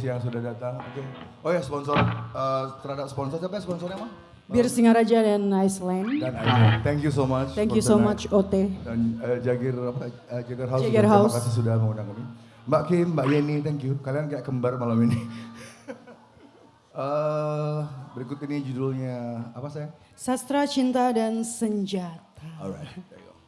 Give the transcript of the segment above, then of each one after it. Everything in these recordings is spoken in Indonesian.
Kasih yang sudah datang. Oke. Oh ya sponsor eh, terhadap sponsor siapa ya sponsornya mah? Bir Singaraja dan Iceland. Dan Aileen. Thank you so much. Thank you so tonight. much OT. Dan eh, Jagir apa eh, Jagir House. Jagir House. Terima kasih sudah mengundang kami. Mbak Kim, Mbak Yeni, thank you. Kalian kayak kembar malam ini. Eh, berikut ini judulnya apa saya? Sastra Cinta dan Senjata. Alright, there you go.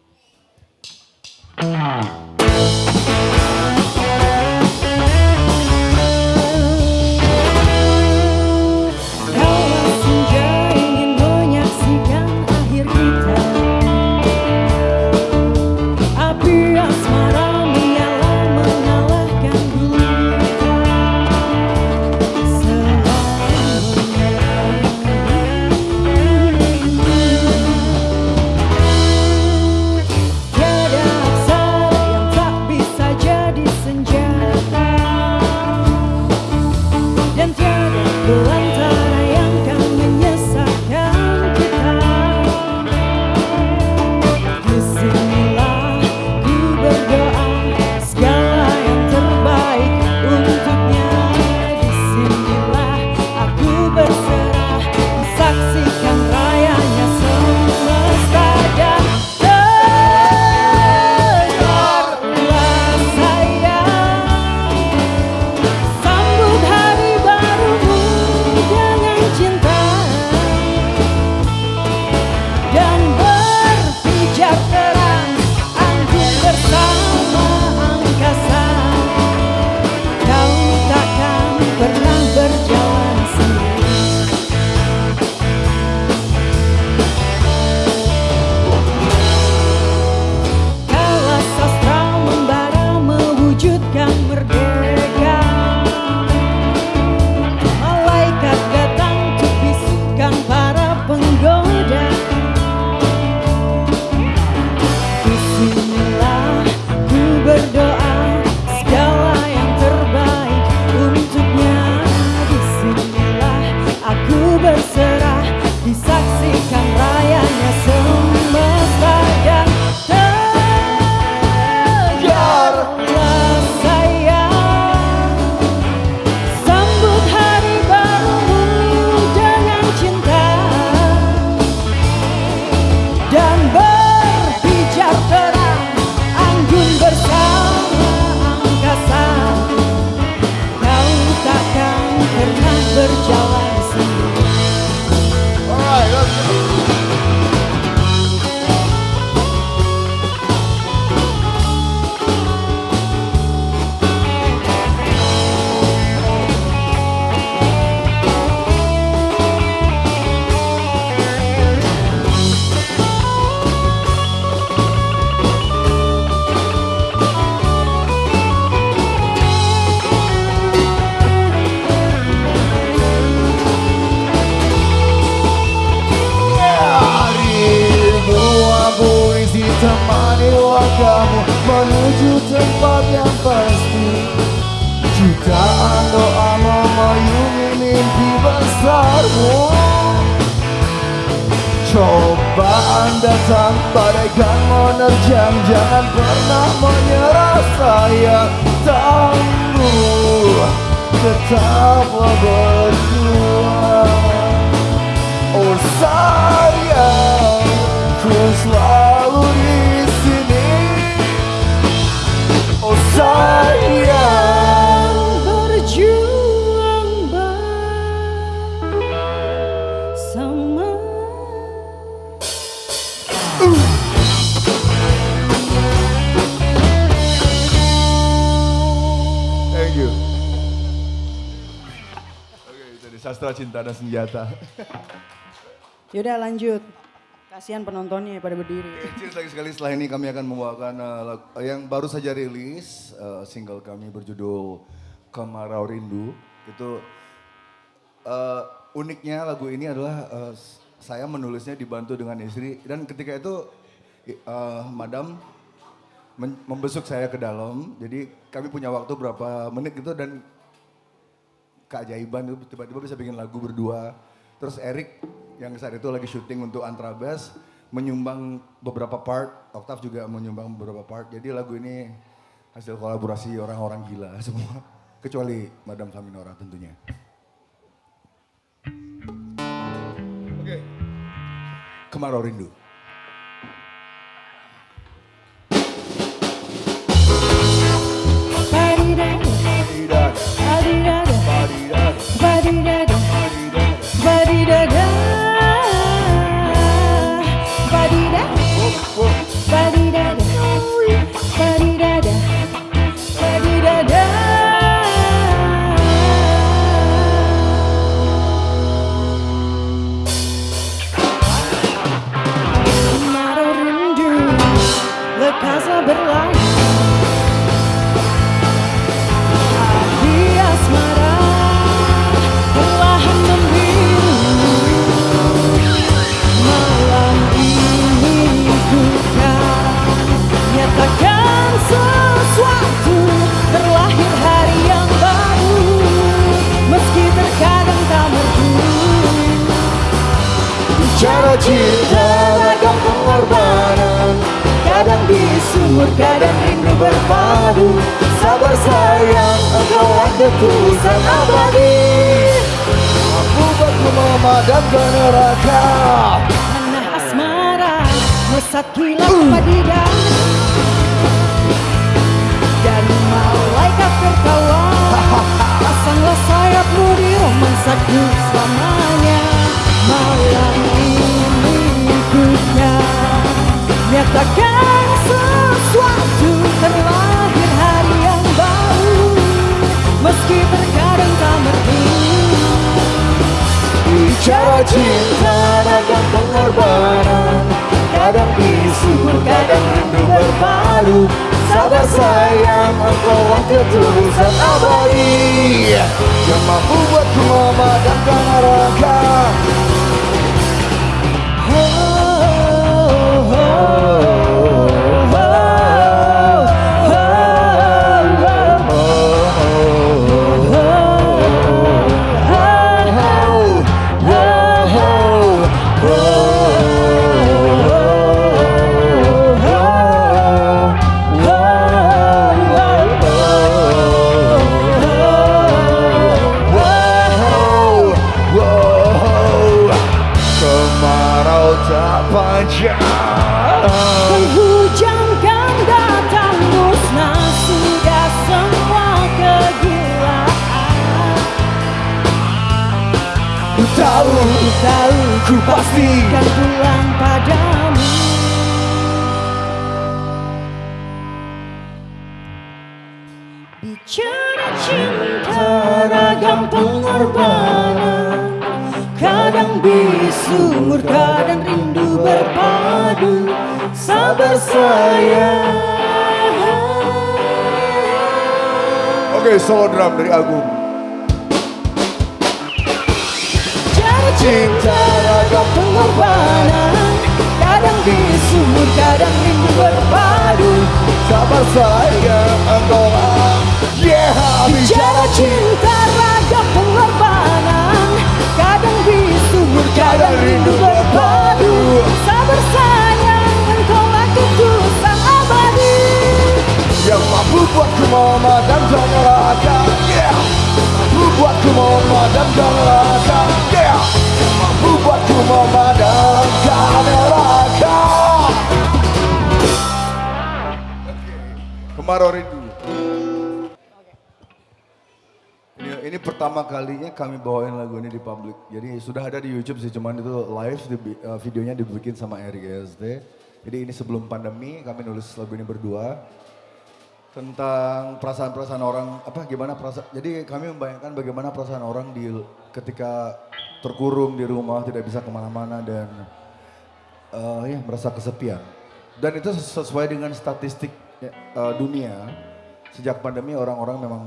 Cobaan datang bagaikan menerjang Jangan pernah menyerah sayang Tangguh Tetaplah berjuang Oh sayang, ku selalu di sini. Oh sayang, sastra cinta dan senjata. Yaudah lanjut Kasihan penontonnya pada berdiri Cheers lagi sekali setelah ini kami akan membawakan uh, lagu- yang baru saja rilis uh, single kami berjudul Kemarau Rindu. Itu uh, uniknya lagu ini adalah uh, saya menulisnya dibantu dengan istri dan ketika itu uh, Madam membesuk saya ke dalam. Jadi kami punya waktu berapa menit gitu dan keajaiban itu tiba-tiba bisa bikin lagu berdua. Terus Erik yang saat itu lagi syuting untuk Antrabas menyumbang beberapa part, Oktav juga menyumbang beberapa part. Jadi lagu ini hasil kolaborasi orang-orang gila semua, kecuali Madam Saminora tentunya. Oke, Kemarau Rindu. Kemarau berlalu disumur, kadang rindu berpadu. Sabar sayang engkau ketulusan abadi. Aku buatku memadamkan neraka. Tanah asmara Mesat kilat padidah. Dan malaikat tertawa. Pasanglah sayapmu di romansaku selamanya. Malam ini ku kan Nyatakan cinta ragam pengorbanan Kadang disumur, kadang rindu berpadu Sabar sayang engkau ketulusan abadi Yang mampu buatku memadamkan neraka tahu, Ku tahu ku pasti kan pulang padamu. Bicara cinta ragam pengorbanan Kadang bisu, murka dan rindu berpadu Sabar sayang. Oke, solo drum dari Agung cinta ragam pengorbanan. Kadang bisu, kadang rindu berpadu Sabar sayang engkau Yeah, Bicara cinta ragam pengorbanan. Kadang bisu, kadang rindu berpadu Sabar sayang, engkau ketulusan abadi. Yang mampu buatku memadamkan neraka Yeah. Mampu buatku memadamkan neraka Yeah Buatku memadamkan neraka Kemarau rindu ini, pertama kalinya kami bawain lagu ini di publik. Jadi sudah ada di YouTube sih, cuman itu live di, eh, videonya dibikin sama ESD. Jadi ini sebelum pandemi kami nulis lagu ini berdua tentang perasaan-perasaan orang apa gimana perasaan jadi kami membayangkan bagaimana perasaan orang di ketika terkurung di rumah tidak bisa ke mana-mana dan eh, ya merasa kesepian. Dan itu sesuai dengan statistik eh, dunia sejak pandemi orang-orang memang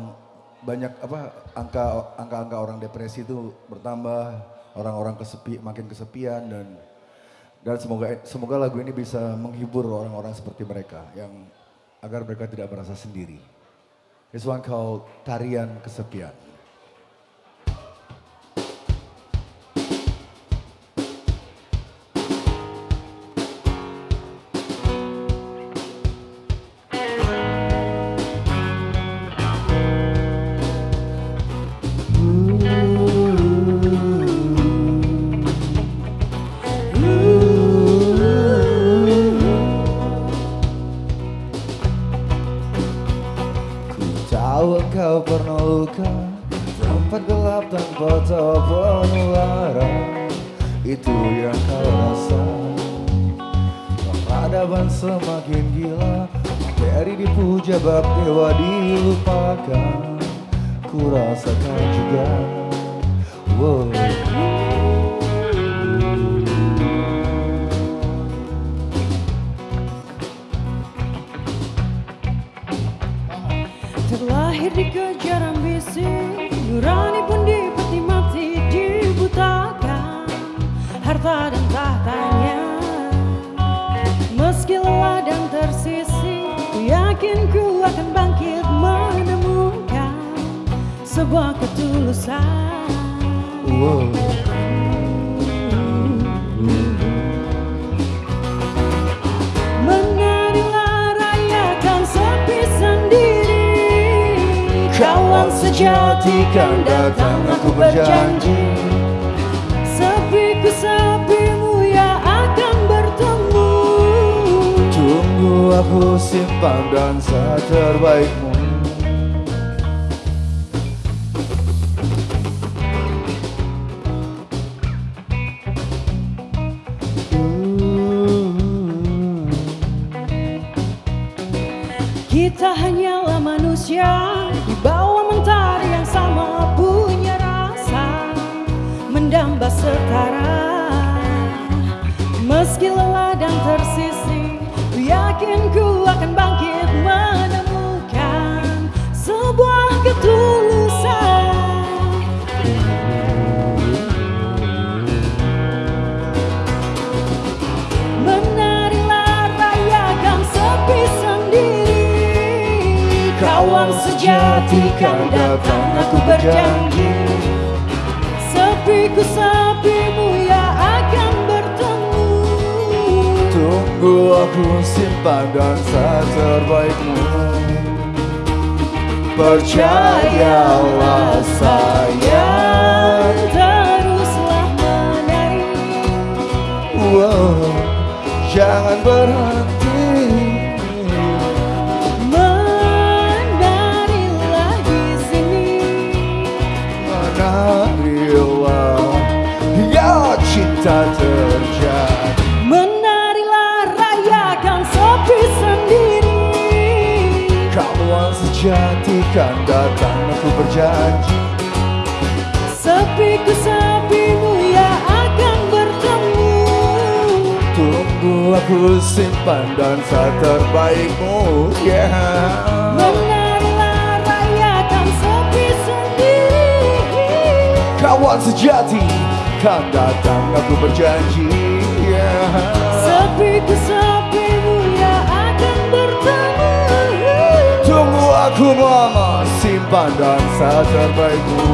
banyak apa angka angka-angka orang depresi itu bertambah orang-orang kesepi makin kesepian dan dan semoga semoga lagu ini bisa menghibur orang-orang seperti mereka yang agar mereka tidak merasa sendiri. This one called Tarian Kesepian. Dan tahtanya Meski lelah dan tersisi Ku yakin ku akan bangkit menemukan Sebuah ketulusan. Wow. Menarilah rayakan sepi sendiri Kawan sejati kan datang aku berjanji aku simpan dansa terbaikmu Kita hanyalah manusia Di bawah mentari yang sama punya rasa Mendamba setara. Meski lelah dan tersisi Ku yakin ku akan bangkit menemukan Sebuah ketulusan. Sepi sejati kan datang aku berjanji. Sepiku sepimu Tunggu aku simpan dansa terbaikmu. Percayalah sayang Teruslah menari. Wow, Jangan berhenti. Menarilah di sini. Menarilah Ya cinta terjadi Kawan sejati kan datang aku berjanji Sepiku sepimu ya akan bertemu Tunggu aku simpan dansa terbaikmu yeah. Menarilah rayakan sepi sendiri Kawan sejati kan datang aku berjanji yeah. Sepiku sepimu aku mama simpan dansa terbaikmu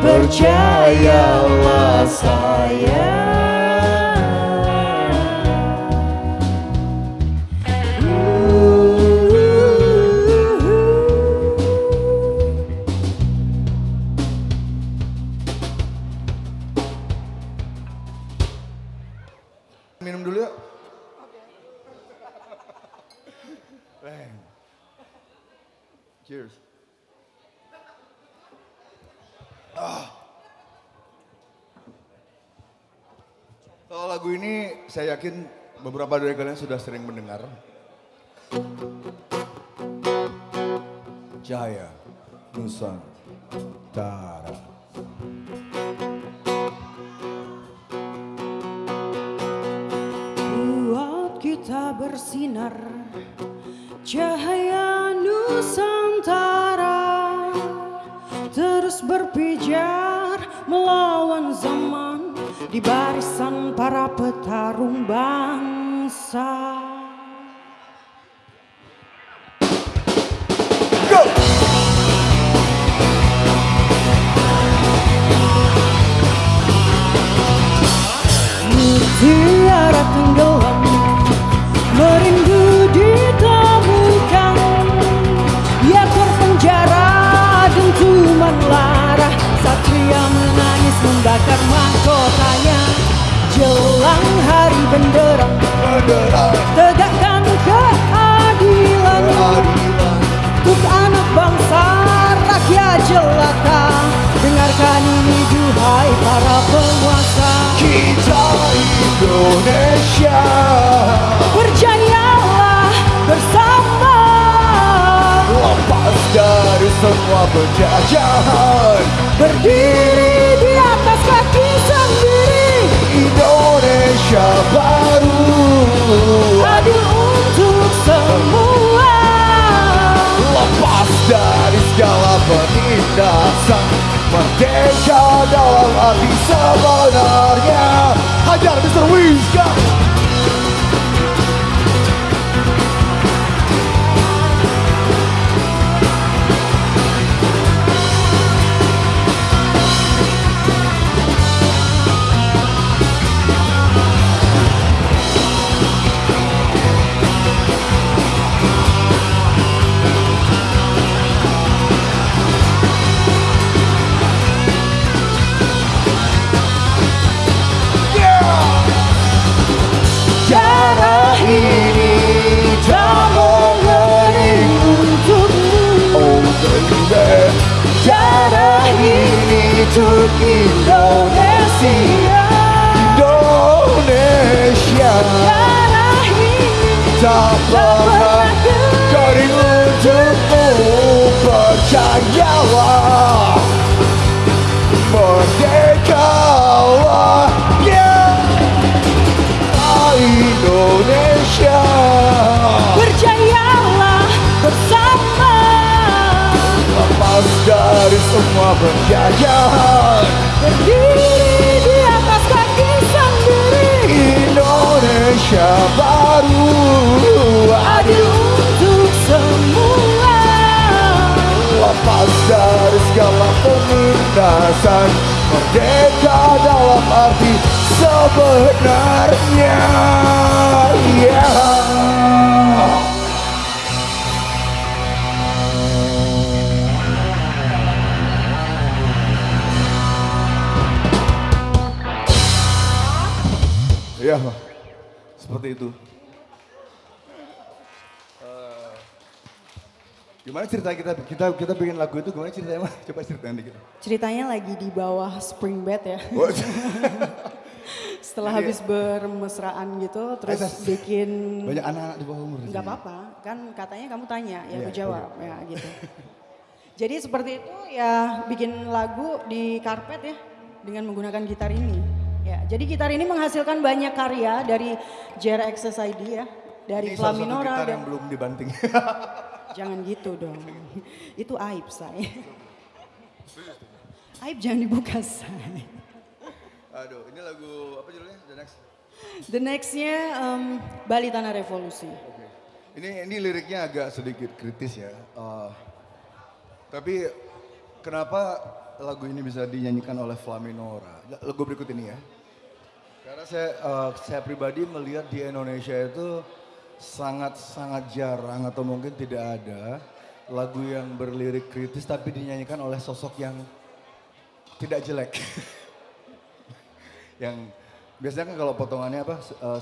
Percayalah sayang Bang. Cheers. Ah. Kalau lagu ini saya yakin beberapa dari kalian sudah sering mendengar. Jaya Nusantara. Buat kita bersinar Di barisan para petarung bangsa. Go! Mutiara tenggelam Merindu ditemukan. Ya terpenjara dentuman lara Satria menangis membakar mahkotanya bergerak Tegakkan keadilan, keadilan. Untuk anak bangsa rakyat jelata. Dengarkan ini duhai para penguasa. Kita Indonesia. Berjayalah bersama. Lepas dari semua penjajahan. Berdiri di Indonesia baru. Adil untuk semua. Lepas dari segala penindasan Merdeka dalam arti sebenarnya. Hajar Mr. Wizka semua penjajahan Berdiri di atas kaki sendiri. Indonesia baru. Adil untuk semua. Lepas dari segala penindasan Merdeka dalam arti sebenarnya. Yeah. Ya, seperti itu. Eh, gimana cerita kita kita kita bikin lagu itu gimana ceritanya mah? Coba ceritain dikit. Ceritanya lagi di bawah spring bed ya Oh, Setelah Jadi- habis bermesraan gitu Terus bikin banyak anak-anak di bawah umur. nggak sini. apa-apa kan katanya kamu tanya ya Iya, aku jawab ya gitu jadi seperti itu ya bikin lagu di karpet ya dengan menggunakan gitar ini ya jadi gitar ini menghasilkan banyak karya dari JRX ID ya dari Ini salah satu Flaminora gitar dan yang belum dibanting. jangan gitu dong itu aib saya aib jangan dibuka saya Aduh, ini lagu apa judulnya? The Next. the nextnya em, Bali Tanah Revolusi Oke. Ini ini liriknya agak sedikit kritis ya. Eh, tapi kenapa lagu ini bisa dinyanyikan oleh Flaminora? Lagu berikut ini ya. Karena saya eh, saya pribadi melihat di Indonesia itu sangat sangat jarang atau mungkin tidak ada lagu yang berlirik kritis tapi dinyanyikan oleh sosok yang tidak jelek. yang biasanya kan kalau potongannya apa eh,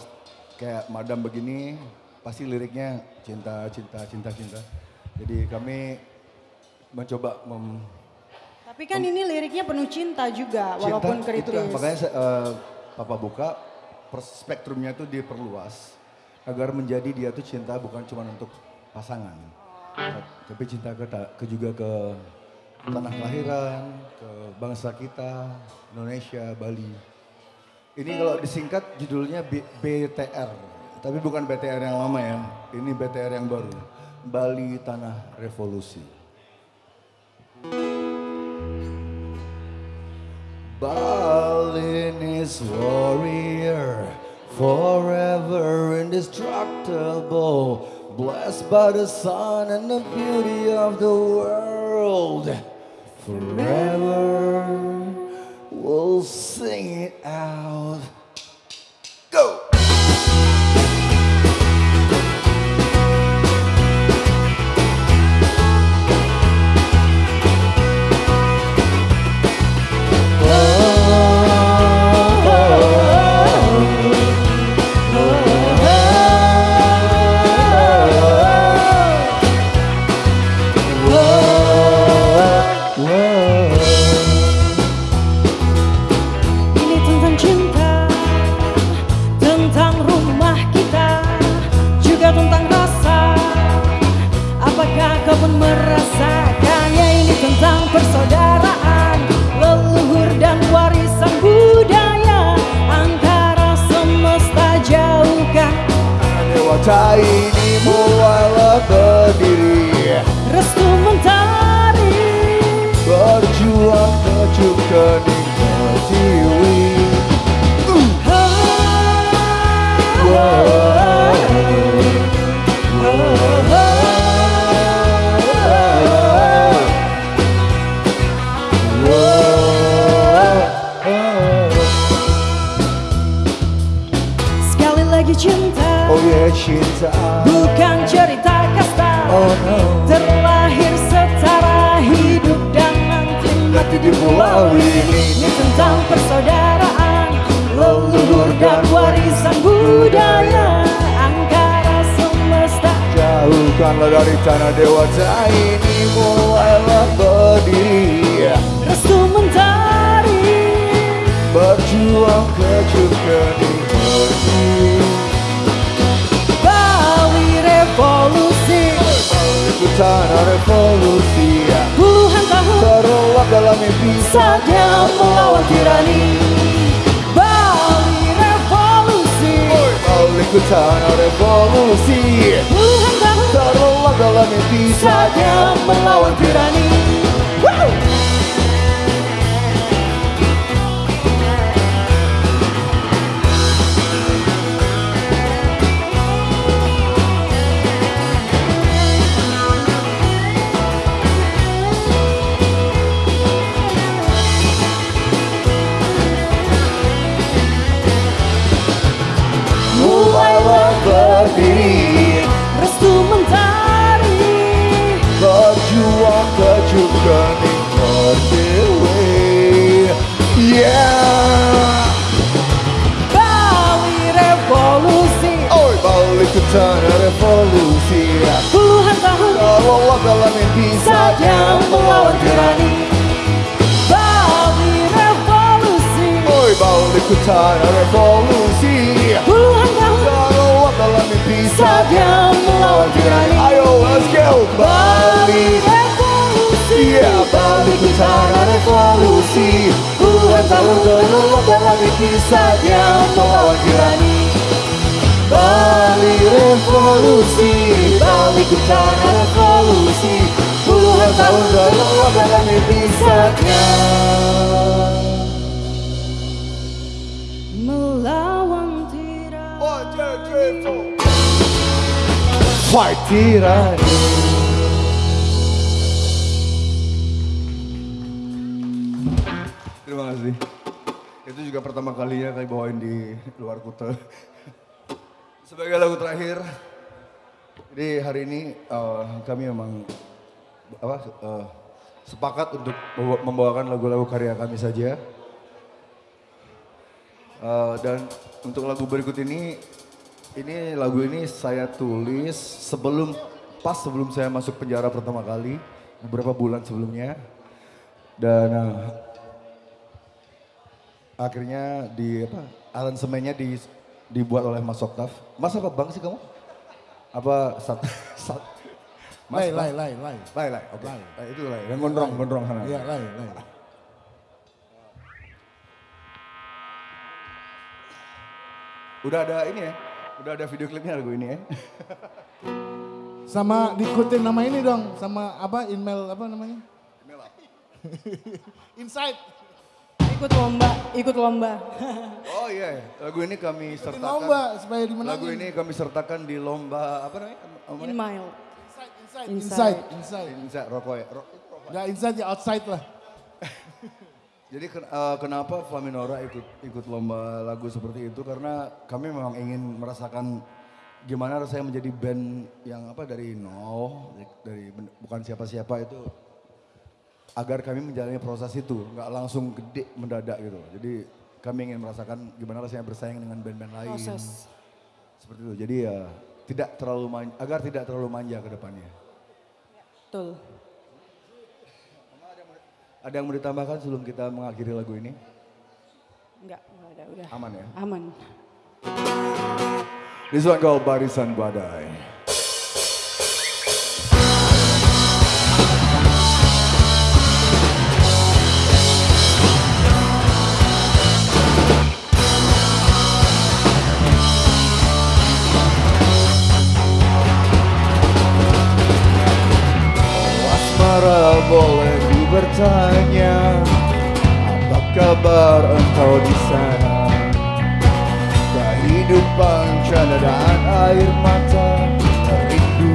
kayak madam begini pasti liriknya cinta cinta cinta cinta. Jadi kami mencoba mem, tapi kan ini liriknya penuh cinta juga walaupun cinta, kritis. itulah makanya saya, eh, papa buka spektrumnya itu diperluas agar menjadi dia tuh cinta bukan cuma untuk pasangan. Tapi cinta ke, ke juga ke tanah kelahiran ke bangsa kita Indonesia Bali. Ini kalau disingkat judulnya B- BTR tapi bukan BTR yang lama ya. Ini BTR yang baru. Bali Tanah Revolusi Balinese warrior, forever indestructible, blessed by the sun and the beauty of the world. Forever, we'll sing it out. Bukan cerita kasta. Oh no. Terlahir setara hidup dan nanti mati di pulau ini. Ini. Tentang persaudaraan Leluhur dan warisan budaya. Angkara semesta. Jauhkanlah dari tanah dewata ini mulailah berdiri. Restu mentari. Berjuang kecup Tanah revolusi Puluhan tahun Terlelap dalam mimpi. saja melawan tirani. Bali revolusi. Balik ke tanah revolusi Puluhan tahun Terlelap dalam mimpi. saja melawan tirani tanah revolusi. Puluhan tahun Terlelap dalam mimpi saja melawan tirani Ayo let's go. Bali Bali. revolusi. Balik ke tanah revolusi. Puluhan tahun terlelap dalam mimpi saja melawan tirani Bali revolusi. Balik ke tanah revolusi. Puluhan tahun terlelap dalam mimpi saja Tirani Terima kasih. Itu juga pertama kalinya kami bawain di luar kota. Sebagai lagu terakhir, jadi hari ini eh, kami memang apa eh, sepakat untuk membawa- membawakan lagu-lagu karya kami saja. Eh, dan untuk lagu berikut ini, ini lagu ini saya tulis sebelum pas sebelum saya masuk penjara pertama kali beberapa bulan sebelumnya dan eh, akhirnya di apa aransemennya di dibuat oleh Mas Oktaf. Mas apa bang sih kamu? Apa sat, sat Mas, Lai, lai, lai, lai. Lai, lai, oke. Lai. Eh, itu lai, yang gondrong, gondrong sana. Iya, lai, lai. Udah ada ini ya, udah ada video klipnya lagu ini ya. Sama diikutin nama ini dong, sama apa email apa namanya? Insight. Ikut lomba, ikut lomba. Oh iya, lagu ini kami Ikutin sertakan. lomba supaya dimenangin. Lagu ini kami sertakan di lomba apa namanya? Apa In mile. Insight, insight, Insight. insight, insight. Insya rokok ya. Ro- rokok. Gak inside ya outside lah. Jadi ken- eh, kenapa Flaminora ikut ikut lomba lagu seperti itu? Karena kami memang ingin merasakan gimana rasanya menjadi band yang apa dari nol, dari bukan siapa-siapa itu agar kami menjalani proses itu, nggak langsung gede mendadak gitu. Jadi kami ingin merasakan gimana rasanya bersaing dengan band-band lain. Proses. Seperti itu. Jadi ya tidak terlalu man- agar tidak terlalu manja ke depannya. Betul. Ada yang mau ditambahkan sebelum kita mengakhiri lagu ini? Enggak, enggak ada, udah. Aman ya? Aman. This one called Barisan Badai. Asmara boleh bertanya Apa kabar engkau di sana? Kehidupan canda dan air mata Rindu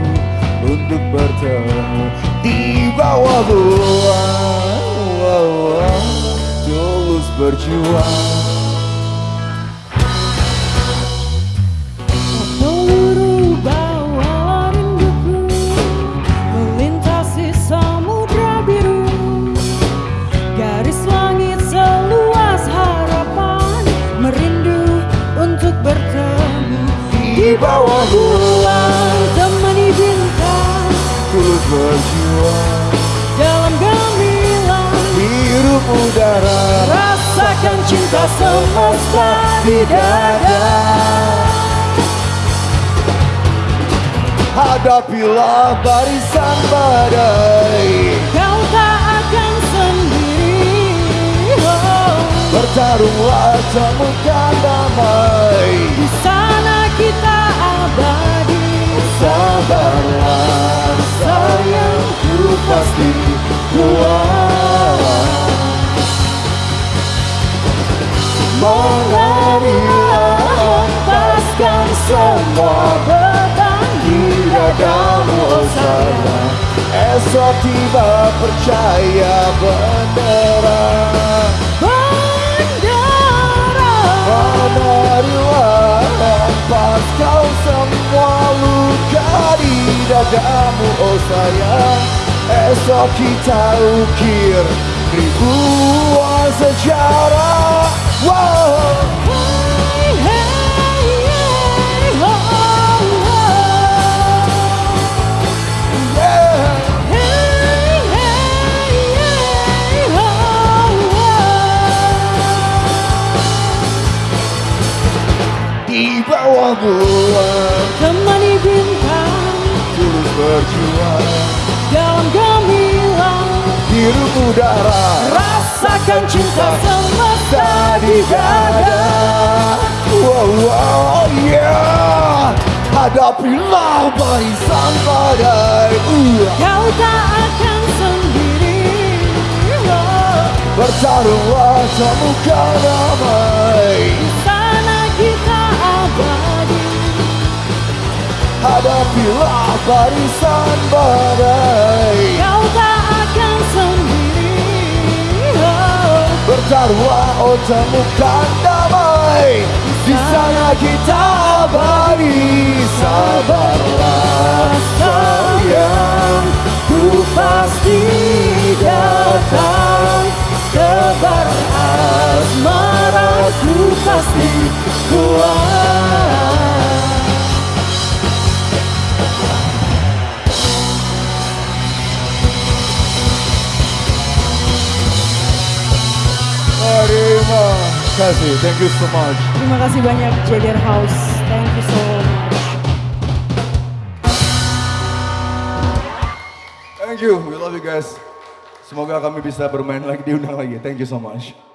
untuk bertemu Di bawah buah Tulus berjuang. Di bawah bulan temani bintang Tulus berjuang dalam gemilang Hirup udara rasakan cinta semesta di dada Hadapilah barisan badai kau tak akan sendiri oh. Bertarunglah temukan damai abadi Sabarlah sayangku pasti kuat. Marilah hempaskan semua beban. Di dadamu oh sayang Esok tiba percaya beneran di dadamu oh sayang Esok kita ukir ribuan sejarah wow. Hey, hey, hey, Hirup udara. Rasakan cinta semesta di dada. Wow, wow, yeah. Hadapilah barisan badai. Uh. Kau tak akan sendiri. Oh. Bertarunglah temukan damai. Di sana kita abadi. Hadapilah barisan badai oh temukan damai Di sana kita abadi Sabarlah sayang. Ku pasti datang. Tebar asmaraku pasti kuat Terima kasih, thank you so much. Terima kasih banyak Jader House. Thank you so much. Thank you, we love you guys. Semoga kami bisa bermain lagi, diundang lagi. Thank you so much